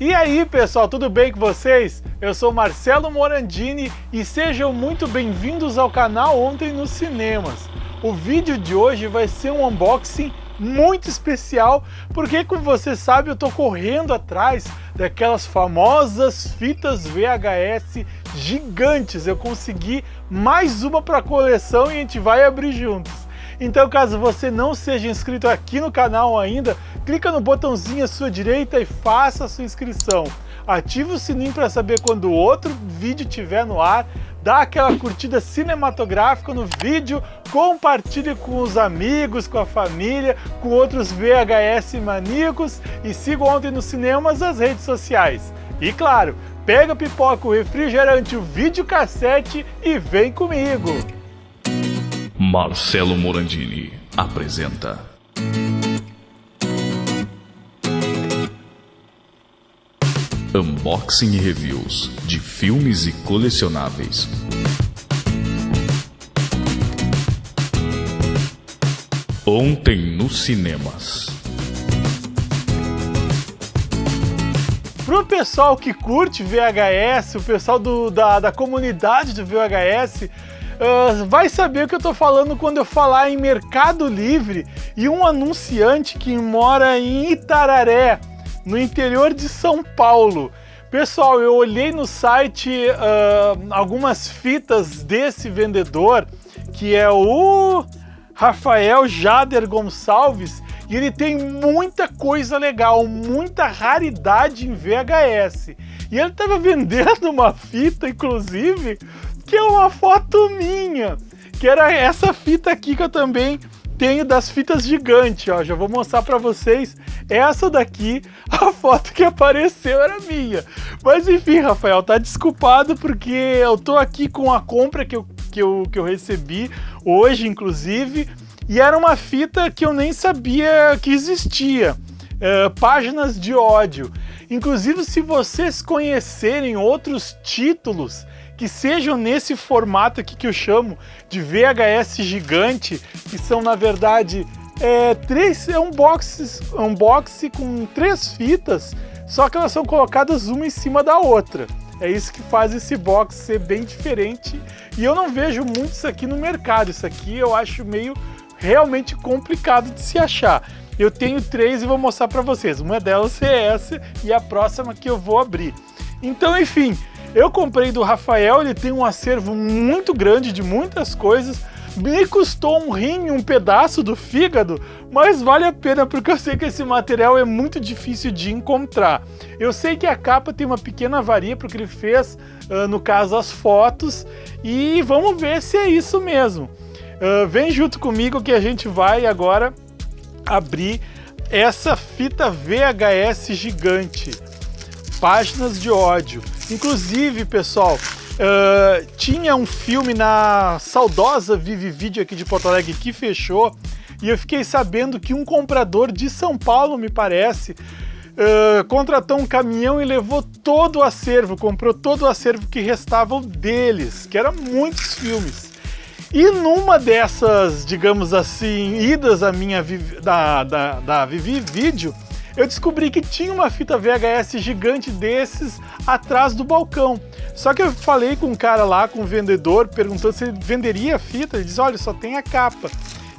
E aí pessoal, tudo bem com vocês? Eu sou Marcelo Morandini e sejam muito bem-vindos ao canal Ontem nos Cinemas. O vídeo de hoje vai ser um unboxing muito especial, porque como você sabe eu tô correndo atrás daquelas famosas fitas VHS gigantes. Eu consegui mais uma para a coleção e a gente vai abrir juntos. Então caso você não seja inscrito aqui no canal ainda, clica no botãozinho à sua direita e faça a sua inscrição. Ative o sininho para saber quando outro vídeo estiver no ar, dá aquela curtida cinematográfica no vídeo, compartilhe com os amigos, com a família, com outros VHS maníacos e siga ontem nos cinemas as redes sociais. E claro, pega pipoca, o refrigerante, o videocassete e vem comigo! Marcelo Morandini apresenta. Unboxing e reviews de filmes e colecionáveis. Ontem nos cinemas. Pro pessoal que curte VHS, o pessoal do, da, da comunidade do VHS, Uh, vai saber o que eu tô falando quando eu falar em Mercado Livre e um anunciante que mora em Itararé, no interior de São Paulo. Pessoal, eu olhei no site uh, algumas fitas desse vendedor, que é o Rafael Jader Gonçalves, e ele tem muita coisa legal, muita raridade em VHS. E ele estava vendendo uma fita, inclusive, que é uma foto minha, que era essa fita aqui que eu também tenho das fitas gigantes, ó, já vou mostrar para vocês, essa daqui, a foto que apareceu era minha. Mas enfim, Rafael, tá desculpado porque eu tô aqui com a compra que eu, que eu, que eu recebi hoje, inclusive, e era uma fita que eu nem sabia que existia, é, páginas de ódio. Inclusive, se vocês conhecerem outros títulos que sejam nesse formato aqui que eu chamo de VHS gigante, que são na verdade é, três, é um box, um box com três fitas, só que elas são colocadas uma em cima da outra. É isso que faz esse box ser bem diferente e eu não vejo muito isso aqui no mercado. Isso aqui eu acho meio realmente complicado de se achar. Eu tenho três e vou mostrar para vocês. Uma delas é essa e a próxima que eu vou abrir. Então, enfim, eu comprei do Rafael, ele tem um acervo muito grande de muitas coisas, me custou um rim, um pedaço do fígado, mas vale a pena porque eu sei que esse material é muito difícil de encontrar. Eu sei que a capa tem uma pequena avaria porque ele fez, uh, no caso, as fotos, e vamos ver se é isso mesmo. Uh, vem junto comigo que a gente vai agora abrir essa fita VHS gigante. Páginas de ódio. Inclusive, pessoal, uh, tinha um filme na saudosa Vive Video aqui de Porto Alegre que fechou e eu fiquei sabendo que um comprador de São Paulo, me parece, uh, contratou um caminhão e levou todo o acervo, comprou todo o acervo que restava deles, que eram muitos filmes. E numa dessas, digamos assim, idas à minha da, da, da Vivi Video, eu descobri que tinha uma fita VHS gigante desses atrás do balcão. Só que eu falei com um cara lá, com um vendedor, perguntando se ele venderia a fita. Ele disse, olha, só tem a capa.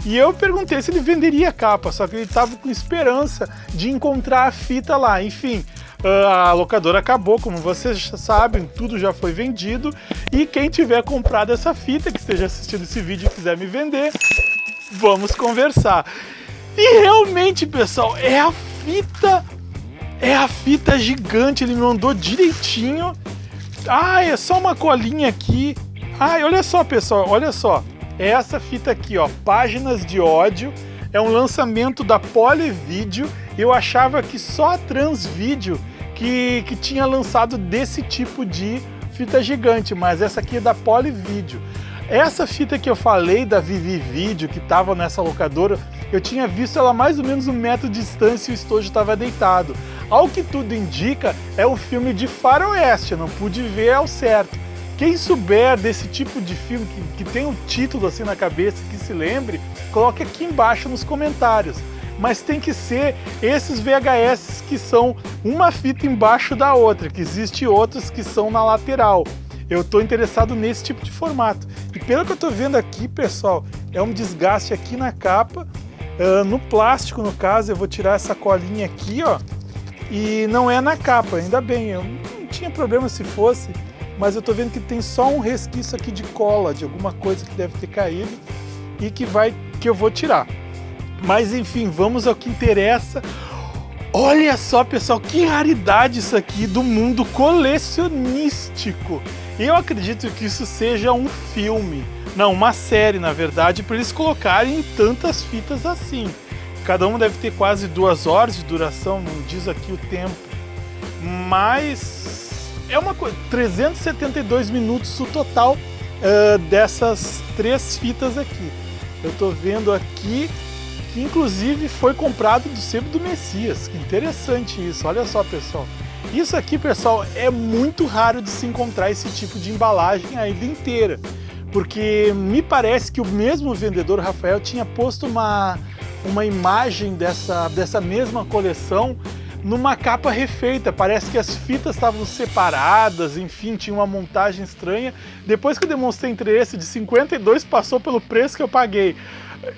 E eu perguntei se ele venderia a capa, só que ele estava com esperança de encontrar a fita lá. Enfim, a locadora acabou, como vocês sabem, tudo já foi vendido. E quem tiver comprado essa fita, que esteja assistindo esse vídeo e quiser me vender, vamos conversar. E realmente, pessoal, é a fita é a fita gigante, ele me mandou direitinho. Ah, é só uma colinha aqui. Ai, olha só, pessoal, olha só. É essa fita aqui, ó, Páginas de Ódio. É um lançamento da Polivídeo. Eu achava que só a Transvídeo que, que tinha lançado desse tipo de fita gigante, mas essa aqui é da Polivídeo. Essa fita que eu falei da Vivi Video, que estava nessa locadora, eu tinha visto ela mais ou menos um metro de distância e o estojo estava deitado. Ao que tudo indica, é o filme de faroeste, não pude ver ao certo. Quem souber desse tipo de filme, que, que tem um título assim na cabeça, que se lembre, coloque aqui embaixo nos comentários. mas tem que ser esses VHS que são uma fita embaixo da outra, que existe outros que são na lateral. Eu estou interessado nesse tipo de formato. E pelo que eu estou vendo aqui, pessoal, é um desgaste aqui na capa, uh, no plástico no caso, eu vou tirar essa colinha aqui, ó, e não é na capa, ainda bem, eu não tinha problema se fosse, mas eu estou vendo que tem só um resquício aqui de cola, de alguma coisa que deve ter caído e que vai que eu vou tirar. Mas enfim, vamos ao que interessa. Olha só, pessoal, que raridade isso aqui do mundo colecionístico. Eu acredito que isso seja um filme, não, uma série, na verdade, para eles colocarem tantas fitas assim. Cada uma deve ter quase duas horas de duração, não diz aqui o tempo. Mas é uma coisa, 372 minutos o total uh, dessas três fitas aqui. Eu estou vendo aqui que inclusive foi comprado do sebo do Messias. Que interessante isso, olha só pessoal. Isso aqui, pessoal, é muito raro de se encontrar esse tipo de embalagem ainda inteira. Porque me parece que o mesmo vendedor, Rafael, tinha posto uma, uma imagem dessa, dessa mesma coleção numa capa refeita. Parece que as fitas estavam separadas, enfim, tinha uma montagem estranha. Depois que eu demonstrei interesse de 52, passou pelo preço que eu paguei.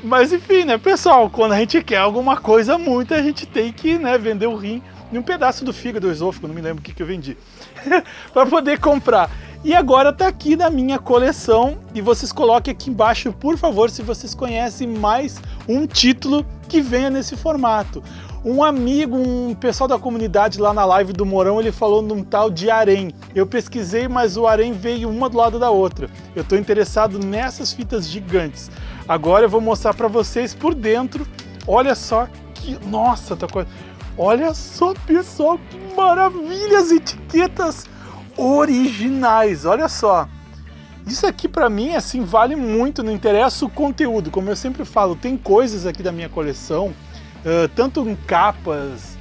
Mas enfim, né, pessoal, quando a gente quer alguma coisa muito, a gente tem que né, vender o rim e um pedaço do fígado esôfago, não me lembro o que, que eu vendi, para poder comprar. E agora tá aqui na minha coleção e vocês coloquem aqui embaixo, por favor, se vocês conhecem mais um título que venha nesse formato. Um amigo, um pessoal da comunidade lá na live do Morão, ele falou num tal de harém. Eu pesquisei, mas o harém veio uma do lado da outra. Eu estou interessado nessas fitas gigantes. Agora eu vou mostrar para vocês por dentro. Olha só que... Nossa, tá coisa... Olha só, pessoal, que maravilha as etiquetas originais. Olha só. Isso aqui para mim assim vale muito, não interessa o conteúdo. Como eu sempre falo, tem coisas aqui da minha coleção uh, tanto em capas,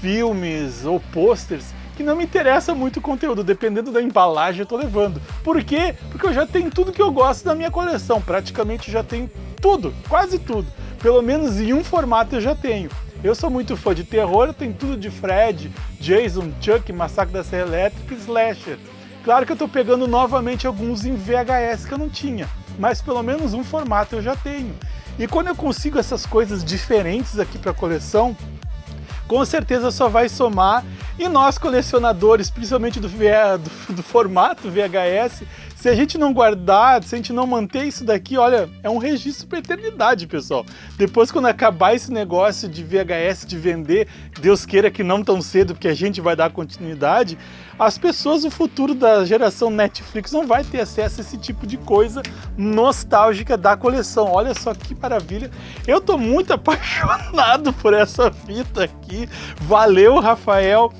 filmes ou posters, que não me interessa muito o conteúdo, dependendo da embalagem eu tô levando. Por quê? Porque eu já tenho tudo que eu gosto da minha coleção, praticamente já tenho tudo, quase tudo. Pelo menos em um formato eu já tenho. Eu sou muito fã de terror, tenho tudo de Fred, Jason, Chuck, Massacre da Serra Elétrica e Slasher. Claro que eu tô pegando novamente alguns em VHS que eu não tinha, mas pelo menos um formato eu já tenho. E quando eu consigo essas coisas diferentes aqui para coleção, com certeza só vai somar. E nós colecionadores, principalmente do, do, do, formato VHS, se a gente não guardar, se a gente não manter isso daqui, olha, é um registro para eternidade, pessoal. Depois, quando acabar esse negócio de VHS, de vender, Deus queira que não tão cedo, porque a gente vai dar continuidade, as pessoas, o futuro da geração Netflix não vai ter acesso a esse tipo de coisa nostálgica da coleção. Olha só que maravilha. Eu tô muito apaixonado por essa fita aqui. Valeu, Rafael.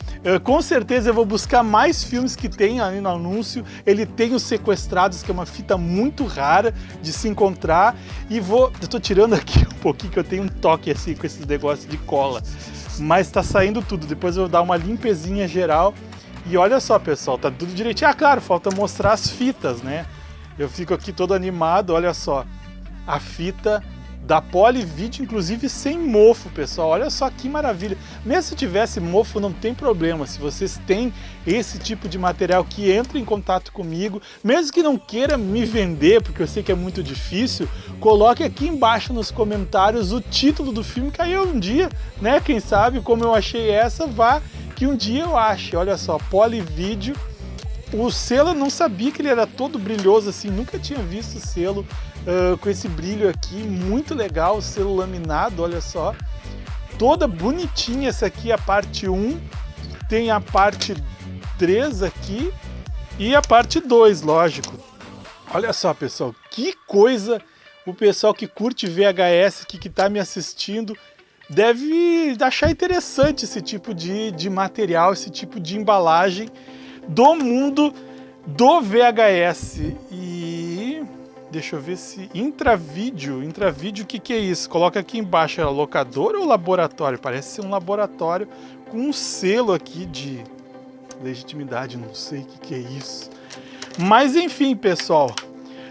Com certeza eu vou buscar mais filmes que tem ali no anúncio. Ele tem os Sequestrados, que é uma fita muito rara de se encontrar. E vou... Eu tô tirando aqui um pouquinho, que eu tenho um toque assim com esses negócios de cola. Mas tá saindo tudo. Depois eu vou dar uma limpezinha geral e olha só, pessoal, tá tudo direitinho. Ah, claro, falta mostrar as fitas, né? Eu fico aqui todo animado, olha só. A fita da Polivid, inclusive sem mofo, pessoal. Olha só que maravilha. Mesmo se tivesse mofo, não tem problema. Se vocês têm esse tipo de material que entra em contato comigo, mesmo que não queira me vender, porque eu sei que é muito difícil, coloque aqui embaixo nos comentários o título do filme, que aí um dia, né, quem sabe, como eu achei essa, vá que um dia eu ache. Olha só, Polivídeo. O selo eu não sabia que ele era todo brilhoso assim, nunca tinha visto o selo uh, com esse brilho aqui, muito legal, selo laminado, olha só. Toda bonitinha essa aqui, a parte 1, tem a parte 3 aqui e a parte 2, lógico. Olha só, pessoal, que coisa o pessoal que curte VHS, que está me assistindo, deve achar interessante esse tipo de, de material, esse tipo de embalagem do mundo do VHS. E deixa eu ver se intravídeo, intravídeo, o que, que é isso? Coloca aqui embaixo, é locador ou laboratório? Parece ser um laboratório com um selo aqui de legitimidade, não sei o que, que é isso. Mas enfim, pessoal,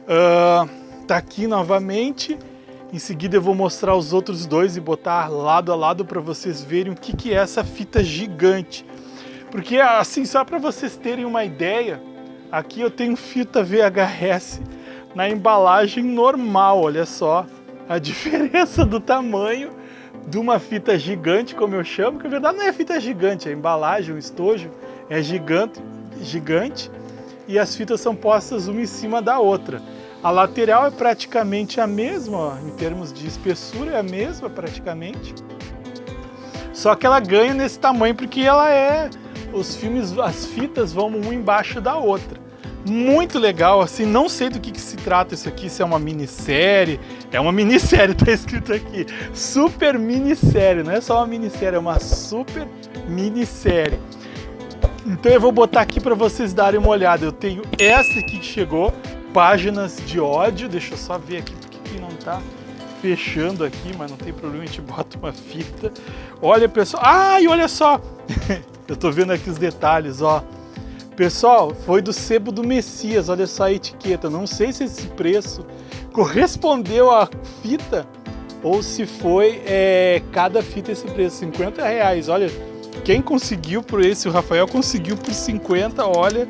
uh, tá aqui novamente Em seguida eu vou mostrar os outros dois e botar lado a lado para vocês verem o que, que é essa fita gigante. Porque assim, só para vocês terem uma ideia, aqui eu tenho fita VHS na embalagem normal, olha só a diferença do tamanho de uma fita gigante, como eu chamo, que na verdade não é fita gigante, é a embalagem, o estojo é gigante, gigante e as fitas são postas uma em cima da outra. A lateral é praticamente a mesma, ó, em termos de espessura é a mesma praticamente. Só que ela ganha nesse tamanho porque ela é os filmes, as fitas vão uma embaixo da outra. Muito legal, assim, não sei do que, que se trata isso aqui, se é uma minissérie. É uma minissérie, tá escrito aqui. Super minissérie, não é só uma minissérie, é uma super minissérie. Então eu vou botar aqui para vocês darem uma olhada. Eu tenho essa aqui que chegou, páginas de ódio. Deixa eu só ver aqui porque que não tá fechando aqui, mas não tem problema, a gente bota uma fita. Olha, pessoal. Ai, olha só! eu tô vendo aqui os detalhes, ó. Pessoal, foi do sebo do Messias, olha só a etiqueta. Não sei se esse preço correspondeu à fita ou se foi é, cada fita esse preço, 50 reais. Olha, quem conseguiu por esse, o Rafael conseguiu por 50, olha,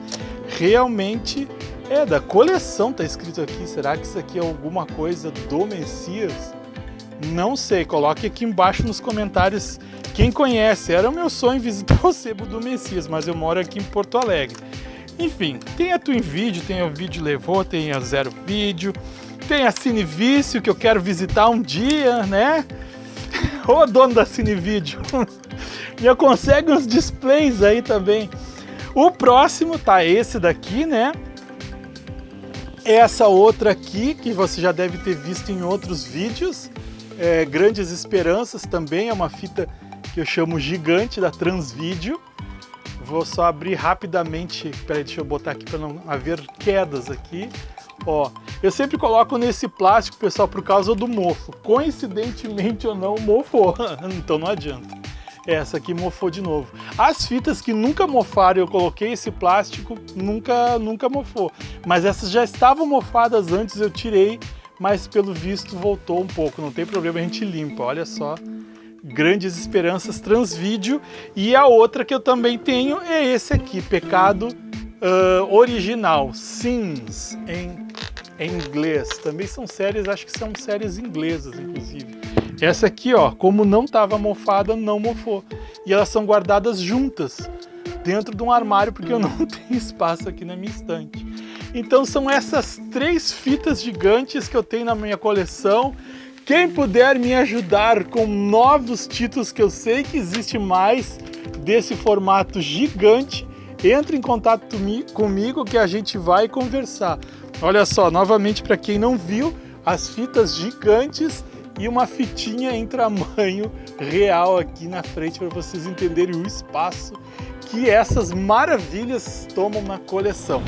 realmente é da coleção, tá escrito aqui. Será que isso aqui é alguma coisa do Messias? Não sei, coloque aqui embaixo nos comentários quem conhece. Era o meu sonho visitar o Sebo do Messias, mas eu moro aqui em Porto Alegre. Enfim, tem a Twin Video, tem o Vídeo Levou, tem a Zero Vídeo, tem a Cine Vício que eu quero visitar um dia, né? Ô dono da Cine Vídeo, me consegue uns displays aí também. O próximo tá esse daqui, né? Essa outra aqui, que você já deve ter visto em outros vídeos, é, Grandes Esperanças, também é uma fita que eu chamo gigante da Transvídeo. Vou só abrir rapidamente, peraí, deixa eu botar aqui para não haver quedas aqui. Ó, eu sempre coloco nesse plástico, pessoal, por causa do mofo. Coincidentemente ou não, mofou, então não adianta. Essa aqui mofou de novo. As fitas que nunca mofaram, eu coloquei esse plástico, nunca, nunca mofou. Mas essas já estavam mofadas antes, eu tirei, mas pelo visto voltou um pouco. Não tem problema, a gente limpa, olha só. Grandes Esperanças Transvídeo. E a outra que eu também tenho é esse aqui, Pecado uh, Original, Sins, em, em inglês. Também são séries, acho que são séries inglesas, inclusive. Essa aqui, ó, como não estava mofada, não mofou. E elas são guardadas juntas, dentro de um armário, porque eu não tenho espaço aqui na minha estante. Então são essas três fitas gigantes que eu tenho na minha coleção. Quem puder me ajudar com novos títulos que eu sei que existe mais desse formato gigante, entre em contato comigo que a gente vai conversar. Olha só, novamente para quem não viu, as fitas gigantes e uma fitinha em tamanho real aqui na frente para vocês entenderem o espaço que essas maravilhas tomam na coleção.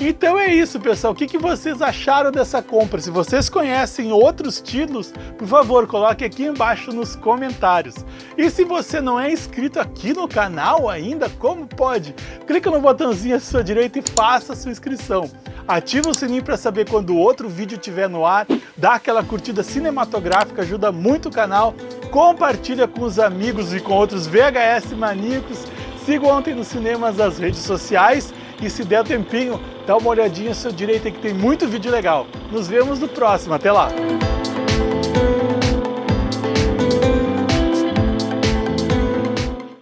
Então é isso, pessoal. O que, que vocês acharam dessa compra? Se vocês conhecem outros títulos, por favor, coloque aqui embaixo nos comentários. E se você não é inscrito aqui no canal ainda, como pode? Clica no botãozinho à sua direita e faça a sua inscrição. Ativa o sininho para saber quando outro vídeo estiver no ar, dá aquela curtida cinematográfica, ajuda muito o canal, compartilha com os amigos e com outros VHS maníacos, siga ontem nos cinemas das redes sociais e se der tempinho, dá uma olhadinha à sua direita que tem muito vídeo legal. Nos vemos no próximo, até lá!